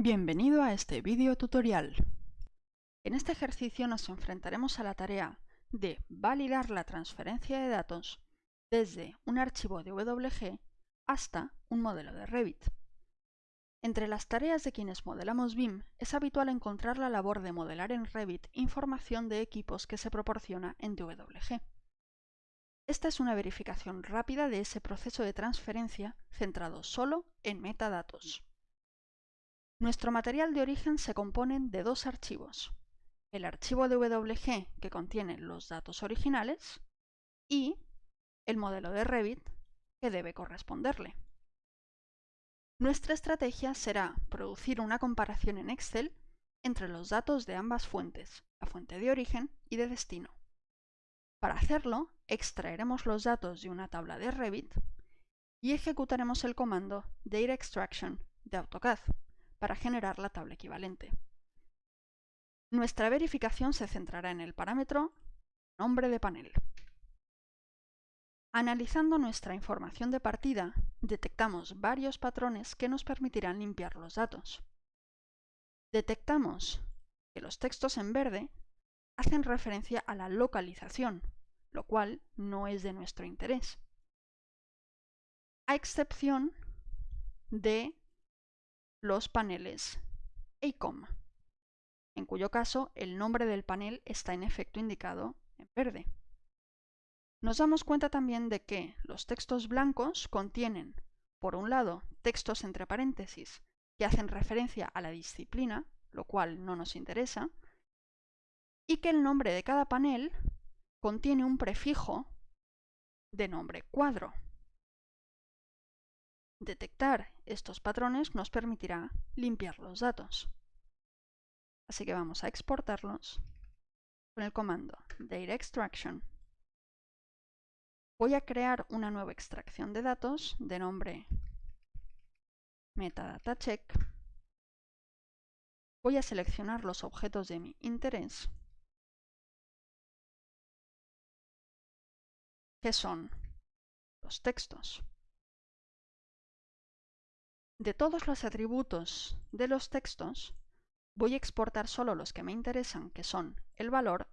Bienvenido a este vídeo tutorial. En este ejercicio nos enfrentaremos a la tarea de validar la transferencia de datos desde un archivo de WG hasta un modelo de Revit. Entre las tareas de quienes modelamos BIM es habitual encontrar la labor de modelar en Revit información de equipos que se proporciona en DWG. Esta es una verificación rápida de ese proceso de transferencia centrado solo en metadatos. Nuestro material de origen se compone de dos archivos. El archivo de WG que contiene los datos originales y el modelo de Revit que debe corresponderle. Nuestra estrategia será producir una comparación en Excel entre los datos de ambas fuentes, la fuente de origen y de destino. Para hacerlo, extraeremos los datos de una tabla de Revit y ejecutaremos el comando Data Extraction de AutoCAD para generar la tabla equivalente. Nuestra verificación se centrará en el parámetro nombre de panel. Analizando nuestra información de partida, detectamos varios patrones que nos permitirán limpiar los datos. Detectamos que los textos en verde hacen referencia a la localización, lo cual no es de nuestro interés. A excepción de los paneles ACOM, en cuyo caso el nombre del panel está en efecto indicado en verde. Nos damos cuenta también de que los textos blancos contienen, por un lado, textos entre paréntesis que hacen referencia a la disciplina, lo cual no nos interesa, y que el nombre de cada panel contiene un prefijo de nombre cuadro. Detectar estos patrones nos permitirá limpiar los datos. Así que vamos a exportarlos con el comando Data Extraction. Voy a crear una nueva extracción de datos de nombre metadata check. Voy a seleccionar los objetos de mi interés, que son los textos. De todos los atributos de los textos, voy a exportar solo los que me interesan, que son el valor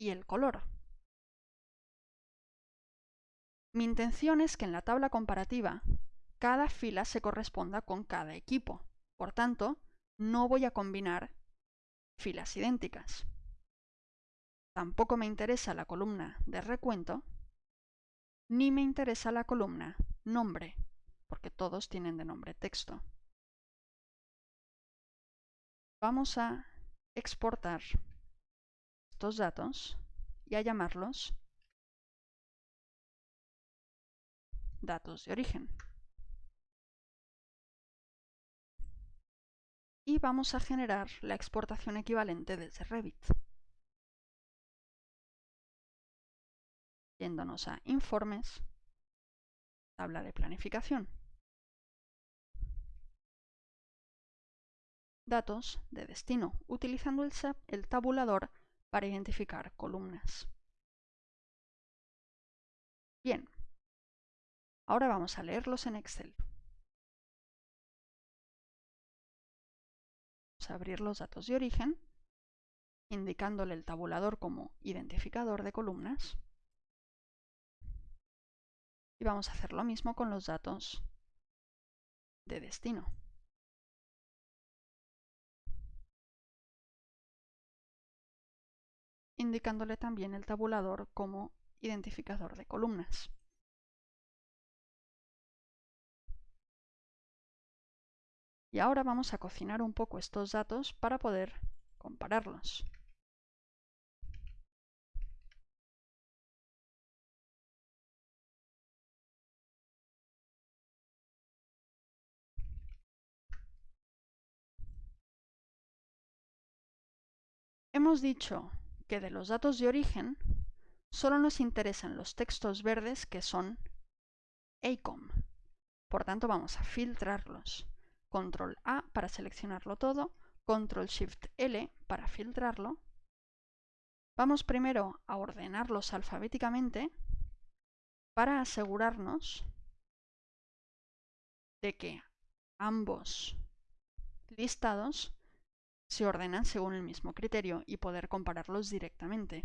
y el color. Mi intención es que en la tabla comparativa cada fila se corresponda con cada equipo. Por tanto, no voy a combinar filas idénticas. Tampoco me interesa la columna de recuento, ni me interesa la columna nombre porque todos tienen de nombre texto. Vamos a exportar estos datos y a llamarlos datos de origen. Y vamos a generar la exportación equivalente desde Revit. Yéndonos a Informes, tabla de planificación. Datos de destino, utilizando el, el tabulador para identificar columnas. Bien, ahora vamos a leerlos en Excel. Vamos a abrir los datos de origen, indicándole el tabulador como identificador de columnas. Y vamos a hacer lo mismo con los datos de destino. indicándole también el tabulador como identificador de columnas. Y ahora vamos a cocinar un poco estos datos para poder compararlos. Hemos dicho que de los datos de origen solo nos interesan los textos verdes que son ACOM. Por tanto, vamos a filtrarlos. Control A para seleccionarlo todo, Control Shift L para filtrarlo. Vamos primero a ordenarlos alfabéticamente para asegurarnos de que ambos listados se ordenan según el mismo criterio y poder compararlos directamente.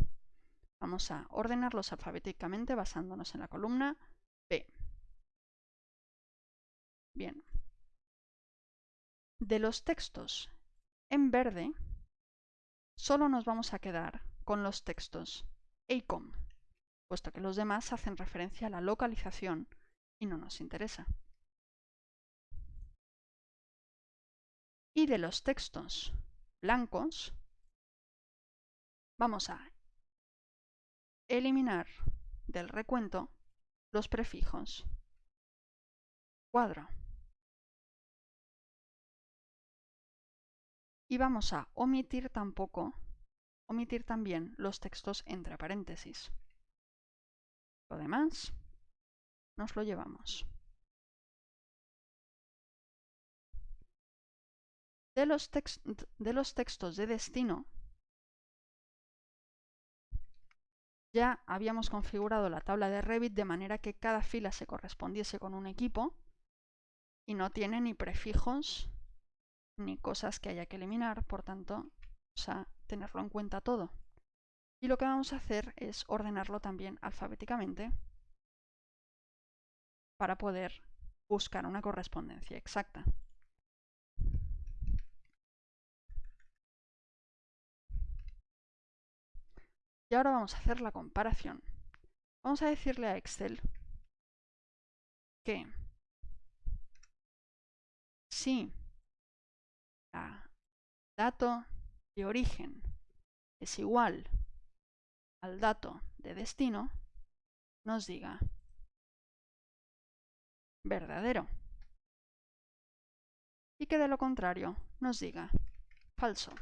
Vamos a ordenarlos alfabéticamente basándonos en la columna B. Bien. De los textos en verde, solo nos vamos a quedar con los textos ACOM, puesto que los demás hacen referencia a la localización y no nos interesa. Y de los textos blancos, vamos a eliminar del recuento los prefijos cuadro. Y vamos a omitir tampoco, omitir también los textos entre paréntesis. Lo demás nos lo llevamos. De los, de los textos de destino, ya habíamos configurado la tabla de Revit de manera que cada fila se correspondiese con un equipo y no tiene ni prefijos ni cosas que haya que eliminar, por tanto, vamos a tenerlo en cuenta todo. Y lo que vamos a hacer es ordenarlo también alfabéticamente para poder buscar una correspondencia exacta. Y ahora vamos a hacer la comparación. Vamos a decirle a Excel que si el dato de origen es igual al dato de destino, nos diga verdadero. Y que de lo contrario nos diga falso.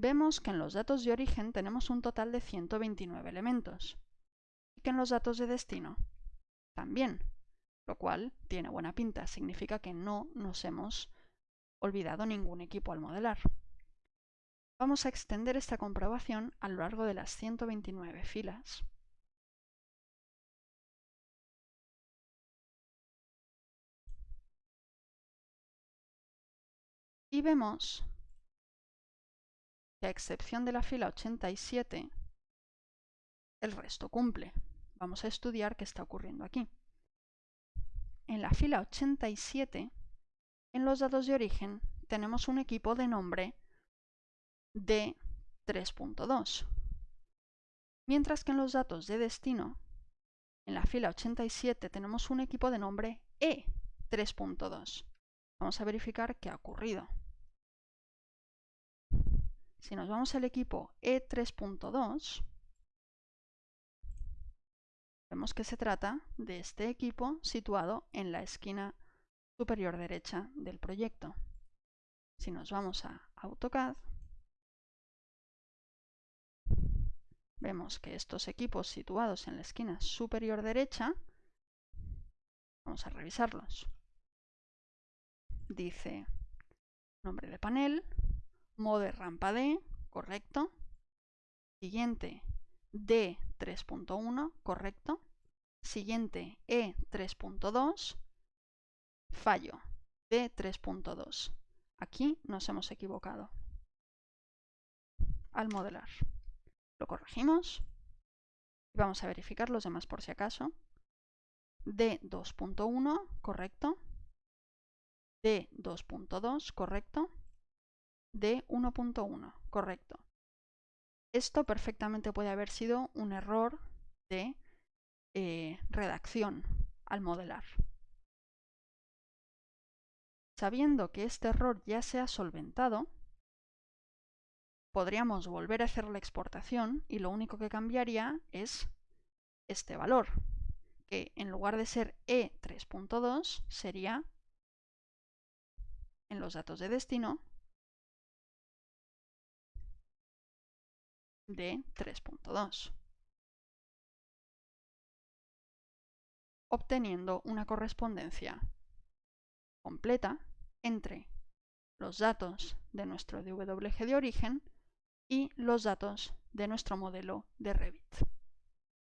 Vemos que en los datos de origen tenemos un total de 129 elementos y que en los datos de destino también, lo cual tiene buena pinta, significa que no nos hemos olvidado ningún equipo al modelar. Vamos a extender esta comprobación a lo largo de las 129 filas. Y vemos que a excepción de la fila 87, el resto cumple. Vamos a estudiar qué está ocurriendo aquí. En la fila 87, en los datos de origen, tenemos un equipo de nombre de 3.2. Mientras que en los datos de destino, en la fila 87 tenemos un equipo de nombre E3.2. Vamos a verificar qué ha ocurrido. Si nos vamos al equipo E3.2, Vemos que se trata de este equipo situado en la esquina superior derecha del proyecto. Si nos vamos a AutoCAD, vemos que estos equipos situados en la esquina superior derecha, vamos a revisarlos. Dice nombre de panel, mode rampa D, correcto. Siguiente, D 3.1, correcto. Siguiente, E 3.2, fallo, D 3.2. Aquí nos hemos equivocado al modelar. Lo corregimos y vamos a verificar los demás por si acaso. D 2.1, correcto. D 2.2, correcto. D 1.1, correcto. Esto perfectamente puede haber sido un error de eh, redacción al modelar. Sabiendo que este error ya se ha solventado, podríamos volver a hacer la exportación y lo único que cambiaría es este valor, que en lugar de ser E3.2 sería, en los datos de destino, de 3.2, obteniendo una correspondencia completa entre los datos de nuestro DWG de origen y los datos de nuestro modelo de Revit.